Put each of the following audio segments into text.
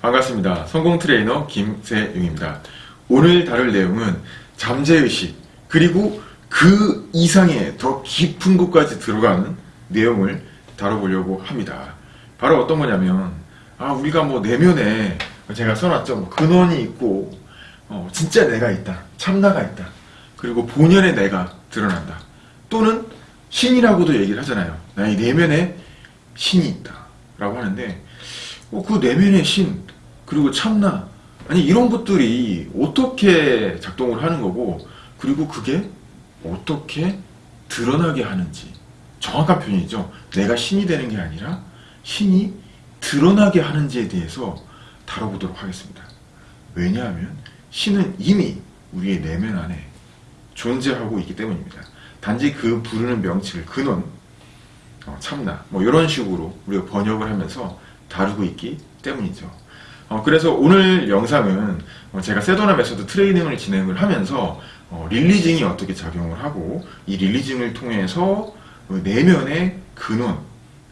반갑습니다. 성공 트레이너 김세용입니다. 오늘 다룰 내용은 잠재의식 그리고 그 이상의 더 깊은 곳까지 들어가는 내용을 다뤄보려고 합니다. 바로 어떤 거냐면 아 우리가 뭐 내면에 제가 써놨죠. 뭐 근원이 있고 어, 진짜 내가 있다. 참나가 있다. 그리고 본연의 내가 드러난다. 또는 신이라고도 얘기를 하잖아요. 나의 내면에 신이 있다. 라고 하는데 어, 그 내면의 신 그리고 참나 아니 이런 것들이 어떻게 작동을 하는 거고 그리고 그게 어떻게 드러나게 하는지 정확한 표현이죠. 내가 신이 되는 게 아니라 신이 드러나게 하는지에 대해서 다뤄보도록 하겠습니다. 왜냐하면 신은 이미 우리의 내면 안에 존재하고 있기 때문입니다. 단지 그 부르는 명칭을 근원, 어, 참나 뭐 이런 식으로 우리가 번역을 하면서 다루고 있기 때문이죠. 어, 그래서 오늘 영상은 어, 제가 세도나 메소드 트레이닝을 진행을 하면서 어, releasing이 어떻게 작용을 하고 이 releasing을 통해서 그 내면의 근원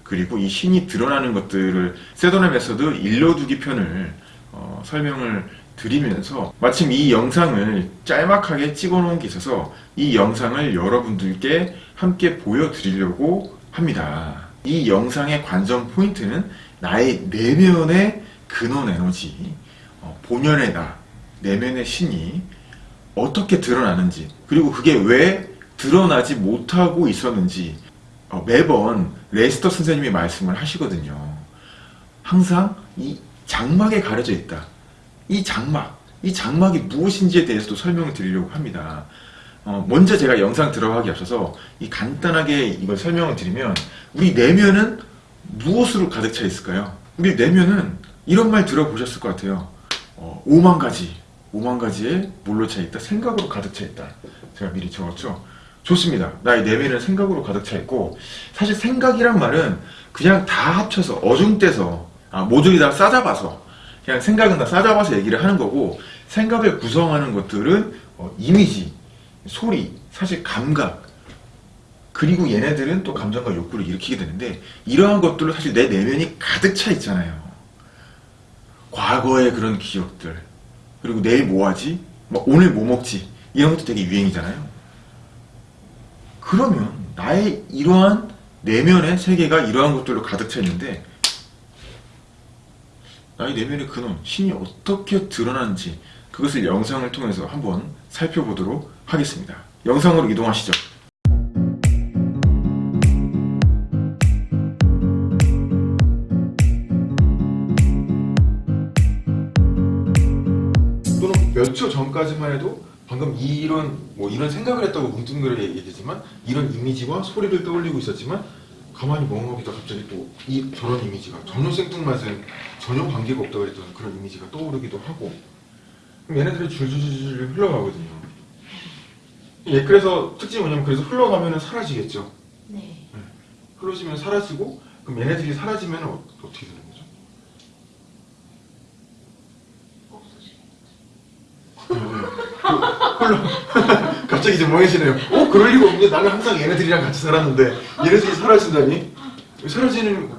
그리고 이 신이 드러나는 것들을 세도나 메소드 일러두기 편을 어, 설명을 드리면서 마침 이 영상을 짤막하게 찍어 놓은 게 있어서 이 영상을 여러분들께 함께 보여드리려고 합니다. 이 영상의 관전 포인트는 나의 내면의 근원 에너지, 어, 본연의 나, 내면의 신이 어떻게 드러나는지, 그리고 그게 왜 드러나지 못하고 있었는지 어, 매번 레스터 선생님이 말씀을 하시거든요. 항상 이 장막에 가려져 있다. 이 장막, 이 장막이 무엇인지에 대해서도 설명을 드리려고 합니다. 어, 먼저 제가 영상 들어가기 앞서서 이 간단하게 이걸 설명을 드리면 우리 내면은 무엇으로 가득 차 있을까요? 우리 내면은 이런 말 들어보셨을 것 같아요. 어, 5만 가지, 5만 가지의 뭘로 차 있다? 생각으로 가득 차 있다. 제가 미리 적었죠. 좋습니다. 나의 내면은 생각으로 가득 차 있고 사실 생각이란 말은 그냥 다 합쳐서 어중떼서 아, 모조리 다 싸잡아서 그냥 생각은 다 싸잡아서 얘기를 하는 거고 생각을 구성하는 것들은 어, 이미지, 소리, 사실 감각 그리고 얘네들은 또 감정과 욕구를 일으키게 되는데 이러한 것들로 사실 내 내면이 가득 차 있잖아요. 과거의 그런 기억들 그리고 내일 뭐 하지? 뭐 오늘 뭐 먹지? 이런 것도 되게 유행이잖아요. 그러면 나의 이러한 내면의 세계가 이러한 것들로 가득 차 있는데 나의 내면의 근원, 신이 어떻게 드러나는지 그것을 영상을 통해서 한번 살펴보도록 하겠습니다. 영상으로 이동하시죠. 몇 초 전까지만 해도 방금 이런 뭐 이런 생각을 했다고 뭉뚱그려 얘기했지만 이런 이미지와 소리를 떠올리고 있었지만 가만히 멍하기다 갑자기 또 이 저런 이미지가 전혀 생뚱맞은 전혀 관계가 없다고 그랬던 그런 이미지가 떠오르기도 하고 그럼 얘네들이 줄줄줄줄 흘러가거든요. 예, 그래서 특징이 뭐냐면 그래서 흘러가면은 사라지겠죠. 네. 흘러지면 사라지고 그럼 얘네들이 사라지면 어, 어떻게 되는 거 죠? 없어지겠죠. 흘러 갑자기 좀 멍해지네요. 어 그럴 리가 없는데 나는 항상 얘네들이랑 같이 살았는데 얘네들이 사라진다니? 사라지는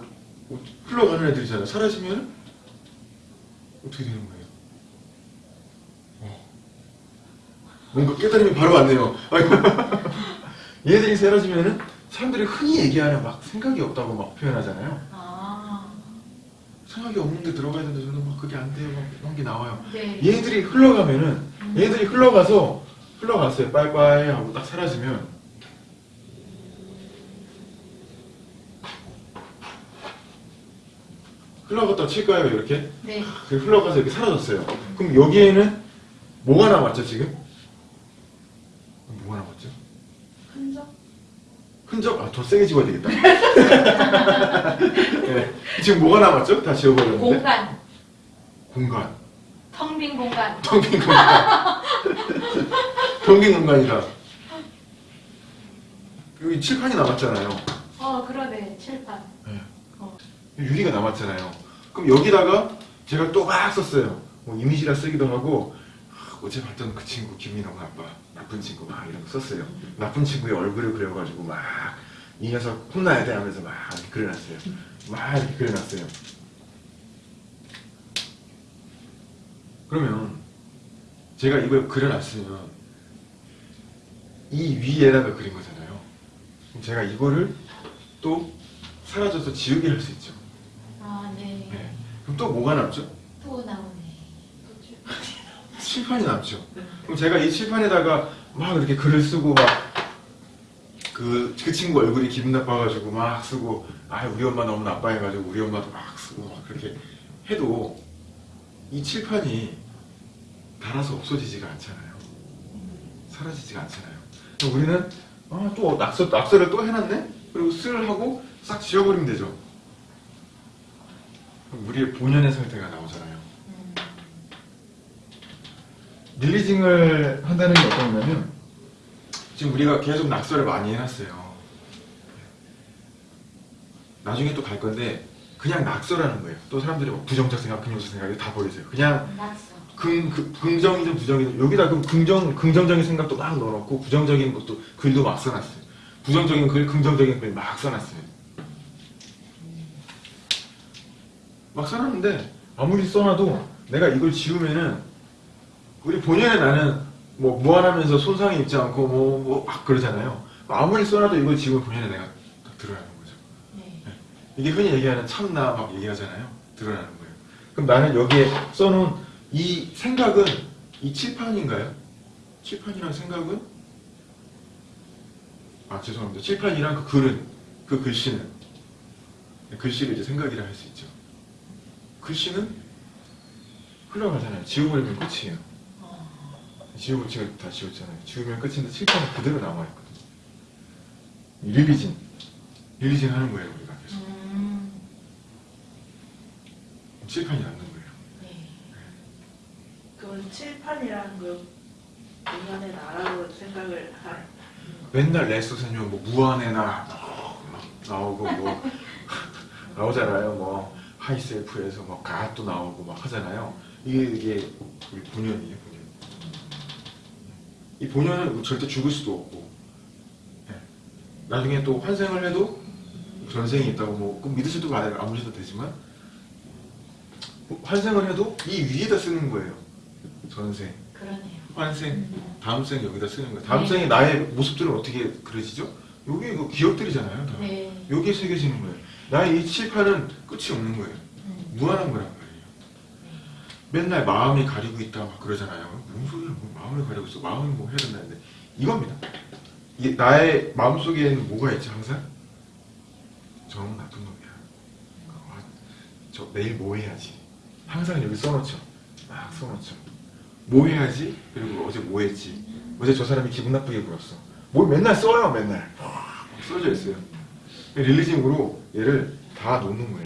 어, 흘러가는 애들이잖아요. 사라지면 어떻게 되는 거예요? 어. 뭔가 깨달음이 바로 왔네요. 아이고. 얘들이 사라지면은 사람들이 흔히 얘기하는 막 생각이 없다고 막 표현하잖아요. 아, 생각이 없는데 들어가야 되는데 저는 막 그게 안 돼요. 막 이런 게 나와요. 네. 얘들이 흘러가면은 얘들이 흘러가서 흘러갔어요. 빠이빠이 하고 딱 사라지면 흘러갔다 칠까요? 이렇게 네. 그 흘러가서 이렇게 사라졌어요. 그럼 여기에는 뭐가 남았죠 지금? 뭐가 남았죠? 흔적? 흔적? 아 더 세게 집어야 되겠다. 네. 지금 뭐가 남았죠? 다 지워버렸는데 공간. 공간. 텅 빈 공간. 텅 빈 공간. 텅 빈 공간이다. 여기 칠판이 남았잖아요. 어, 그러네. 칠판. 네. 어. 유리가 남았잖아요. 그럼 여기다가 제가 또 막 썼어요. 뭐 이미지라 쓰기도 하고 아, 어제 봤던 그 친구 너무 나빠. 나쁜 친구 막 이런 거 썼어요. 나쁜 친구의 얼굴을 그려가지고 막 이 녀석 혼나야 돼 하면서 막 이렇게 그려놨어요. 막 이렇게 그려놨어요. 그러면 제가 이걸 그려놨으면 이 위에다가 그린 거잖아요. 그럼 제가 이거를 또 사라져서 지우개 할수 있죠. 아, 네. 네. 그럼 또 뭐가 남죠? 칠판이 남죠. 그럼 제가 이 칠판에다가 막 이렇게 글을 쓰고 막 그, 그 친구 얼굴이 기분 나빠가지고 막 쓰고, 아, 우리 엄마 너무 나빠해가지고 우리 엄마도 막 쓰고 막 그렇게 해도 이 칠판이 달아서 없어지지가 않잖아요. 사라지지가 않잖아요. 우리는, 아, 또 낙서, 낙서를 또 해놨네? 그리고 쓸 하고 싹 지워버리면 되죠. 우리의 본연의 상태가 나오잖아요. 음. 릴리징을 한다는 게 어떤 거냐면 지금 우리가 계속 낙서를 많이 해놨어요. 나중에 또 갈 건데 그냥 낙서라는 거예요. 또 사람들이 뭐 부정적 생각, 긍정적 생각이 다 버리세요. 그냥 낙서. 긍, 그, 긍정이든 부정이든 여기다 그 긍정, 긍정적인 생각도 막 넣어놓고 부정적인 것도 글도 막 써놨어요. 부정적인 글, 긍정적인 글 막 써놨어요. 막 써놨는데 아무리 써놔도 내가 이걸 지우면은 우리 본연의 나는 뭐 무한하면서 손상이 있지 않고 뭐, 뭐 막 그러잖아요. 아무리 써놔도 이걸 지우면 본연의 내가 딱 드러나는 거죠. 네. 이게 흔히 얘기하는 참나 막 얘기하잖아요. 드러나는 거예요. 그럼 나는 여기에 써놓은 이 생각은 이 칠판인가요? 칠판이란 생각은? 아 죄송합니다. 칠판이란 그 글은 그 글씨는 글씨를 이제 생각이라 할 수 있죠. 글씨는 흘러가잖아요. 지워버리면 끝이에요. 어. 지우고 지금 다 지웠잖아요. 지우면 끝인데 칠판은 그대로 남아있거든요. 릴리진. 릴리진 하는 거예요, 우리가 계속. 음. 칠판이 남는 거예요. 네. 그건 칠판이라는 거 인간의 나라로 생각을 할 맨날 레스 선생님 뭐 무한의 나라 막 나오고 뭐 나오잖아요. 뭐 high self에서 뭐 God도 나오고 막 하잖아요. 이게 이게 우리 본연이에요, 본연. 이 본연은 절대 죽을 수도 없고 예. 나중에 또 환생을 해도 전생이 있다고 뭐 꼭 믿으셔도 안 믿으셔도 되지만 환생을 해도 이 위에다 쓰는 거예요. 전생. 그러네요. 환생, 다음 생 여기다 쓰는 거예요. 다음 네. 생에 나의 모습들은 어떻게 그려지죠? 여기 그 기억들이잖아요. 다. 네. 여기에 새겨지는 거예요. 나의 이 칠판은 끝이 없는 거예요. 음. 무한한 말이에요. 맨날 마음이 가리고 있다 막 그러잖아요. 무슨 소리야? 뭐 마음을 가리고 있어? 마음이 뭐 해야 된다 는데 이겁니다. 이게 나의 마음 속에는 뭐가 있지 항상? 저놈 나쁜 놈이야. 아, 저 내일 뭐 해야지? 항상 여기 써놓죠. 막 써놓죠. 뭐 해야지? 그리고 어제 뭐 했지? 어제 저 사람이 기분 나쁘게 굴었어. 뭘 맨날 써요, 맨날. 막 써져 있어요. 릴리징으로 얘를 다 놓는 거예요.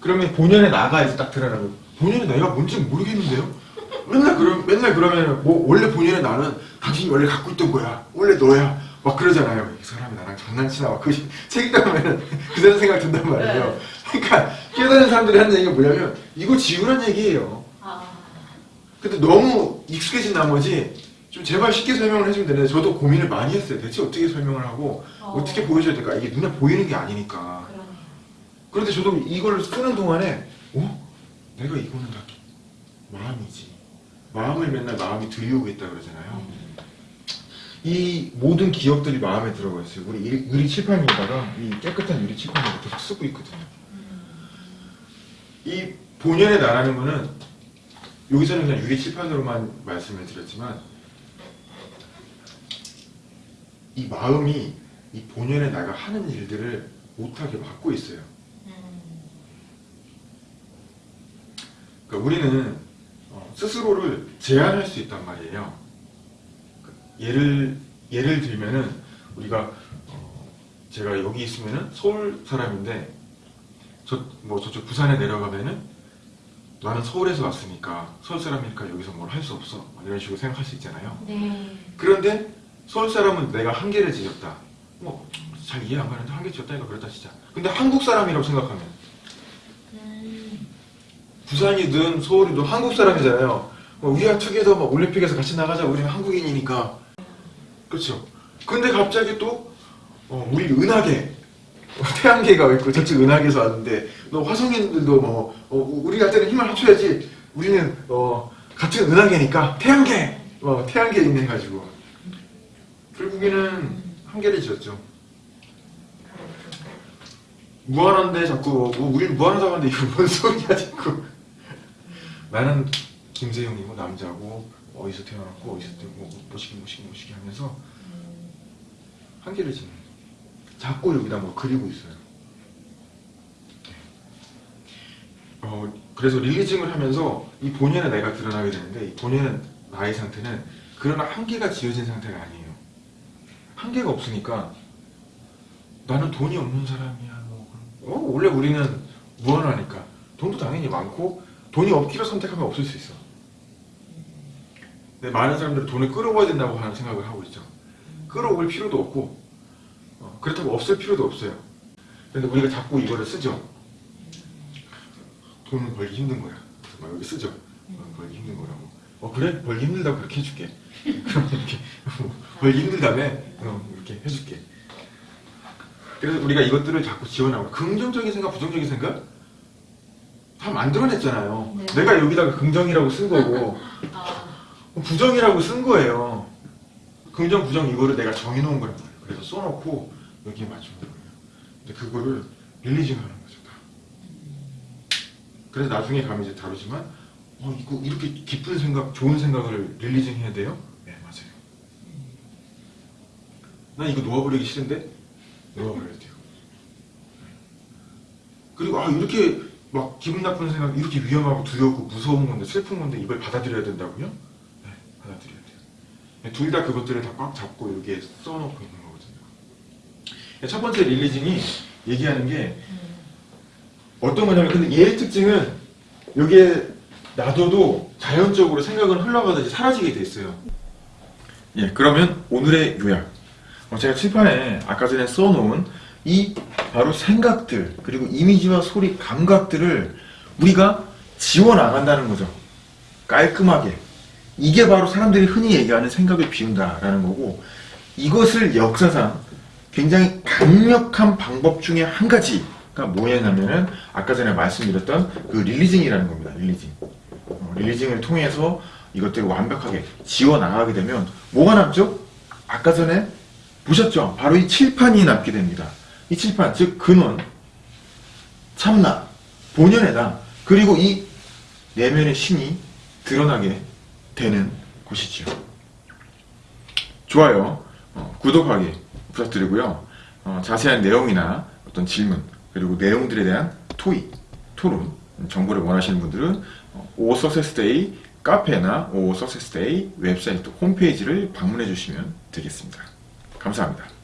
그러면 본연의 나가 이제 딱 드러나고 본연의 내가 뭔지 모르겠는데요? 맨날 그러 맨날 그러면 뭐 원래 본연의 나는 당신이 원래 갖고 있던 거야. 원래 너야. 막 그러잖아요. 이 사람이 나랑 장난치나 막그책 읽다 보면은 그 사람 생각 든단 말이에요. 그러니까 깨달은 사람들이 하는 얘기가 뭐냐면 이거 지우란 얘기예요. 아. 근데 너무 익숙해진 나머지 좀 제발 쉽게 설명을 해주면 되는데 저도 고민을 많이 했어요. 대체 어떻게 설명을 하고 어. 어. 떻게 보여줘야 될까? 이게 눈에 보이는 게 아니니까. 그러네요. 그런데 저도 이걸 쓰는 동안에 어? 내가 이거는 다 마음이지. 마음을 맨날 마음이 들이오고 있다 그러잖아요. 음. 이 모든 기억들이 마음에 들어가 있어요. 우리 유- 유리 칠판에다가 이 깨끗한 유리 칠판을 계속 쓰고 있거든요. 음. 이 본연의 나라는 거는 여기서는 그냥 유리 칠판으로만 말씀을 드렸지만 이 마음이 이 본연의 나가 하는 일들을 못하게 막고 있어요. 음. 그러니까 우리는 어, 스스로를 제한할 수 있단 말이에요. 그 예를 예를 들면은 우리가 어, 제가 여기 있으면은 서울 사람인데 저 뭐 저쪽 부산에 내려가면은 나는 서울에서 왔으니까 서울 사람이니까 여기서 뭘 할 수 없어 막 이런 식으로 생각할 수 있잖아요. 네. 그런데 서울 사람은 내가 한계를 지었다. 뭐 잘 이해 안 가는데 한계 지었다니까 그렇다 진짜. 근데 한국 사람이라고 생각하면 음. 부산이든 서울이든 한국 사람이잖아요. 뭐 우리가 투게더 막 올림픽에서 같이 나가자. 우리는 한국인이니까. 그렇죠. 근데 갑자기 또 어, 우리 은하계 태양계가 있고 저쪽 은하계에서 왔는데 너 화성인들도 뭐 어, 우리한테는 힘을 합쳐야지. 우리는 어, 같은 은하계니까 태양계, 어, 태양계 있는 가지고 결국에는 한계를 지었죠. 무한한데 자꾸 뭐 우린 무한하다고 하는데 이거 뭔 소리야 자꾸. 나는 김세용이고 남자고 어디서 태어났고 어디서 되고 뭐시기 뭐시기 뭐시기 하면서 한계를 짓는. 자꾸 여기다 뭐 그리고 있어요. 어, 그래서 릴리징을 하면서 이 본연의 내가 드러나게 되는데 이 본연의 나의 상태는 그러나 한계가 지어진 상태가 아니에요. 한계가 없으니까 나는 돈이 없는 사람이야. 뭐. 어, 원래 우리는 무한하니까 돈도 당연히 많고 돈이 없기를 선택하면 없을 수 있어. 근데 많은 사람들은 돈을 끌어와야 된다고 하는 생각을 하고 있죠. 끌어올 필요도 없고 어, 그렇다고 없을 필요도 없어요. 근데 우리가 자꾸 이거를 쓰죠. 돈을 벌기 힘든 거야. 막 여기 쓰죠. 어, 벌기 힘든 거라고. 어 그래? 벌기 힘들다고 그렇게 해줄게. 그럼 이렇게 벌기 힘들다며 어, 이렇게 해줄게. 그래서 우리가 이것들을 자꾸 지원하고 긍정적인 생각, 부정적인 생각 다 만들어냈잖아요. 네. 내가 여기다가 긍정이라고 쓴 거고 아, 부정이라고 쓴 거예요. 긍정, 부정 이거를 내가 정해놓은 거란 말이에요. 그래서 써놓고 여기에 맞추는 거예요. 근데 그거를 릴리징 하는 거죠. 다. 그래서 나중에 가면 이제 다루지만 어, 이거 이렇게 깊은 생각, 좋은 생각을 릴리징 해야 돼요? 네, 맞아요. 난 이거 놓아버리기 싫은데 놓아버려야 돼요. 그리고 아 이렇게 막 기분 나쁜 생각, 이렇게 위험하고 두렵고 무서운 건데 슬픈 건데 이걸 받아들여야 된다고요? 네, 받아들여야 돼요. 둘 다 그것들을 다 꽉 잡고 이렇게 써놓고 있는 거거든요. 첫 번째 릴리징이 얘기하는 게 음. 어떤 거냐면 근데 얘의 특징은 여기에 놔둬도 자연적으로 생각은 흘러가듯이 사라지게 돼 있어요. 예, 그러면 오늘의 요약. 어, 제가 칠판에 아까 전에 써놓은 이 바로 생각들 그리고 이미지와 소리 감각들을 우리가 지워 나간다는 거죠. 깔끔하게. 이게 바로 사람들이 흔히 얘기하는 생각을 비운다라는 거고 이것을 역사상 굉장히 강력한 방법 중에 한 가지가 뭐였냐면은 아까 전에 말씀드렸던 그 릴리징이라는 겁니다. 릴리징. 어, 릴리징을 통해서 이것들을 완벽하게 지워 나가게 되면 뭐가 남죠? 아까 전에 보셨죠? 바로 이 칠판이 남게 됩니다. 이 칠판, 즉 근원, 참나, 본연의당, 그리고 이 내면의 신이 드러나게 되는 곳이죠. 좋아요, 어, 구독하기 부탁드리고요. 어, 자세한 내용이나 어떤 질문, 그리고 내용들에 대한 토의, 토론, 정보를 원하시는 분들은 어, 오 석세스데이 카페나 오 석세스데이 웹사이트 홈페이지를 방문해 주시면 되겠습니다. 감사합니다.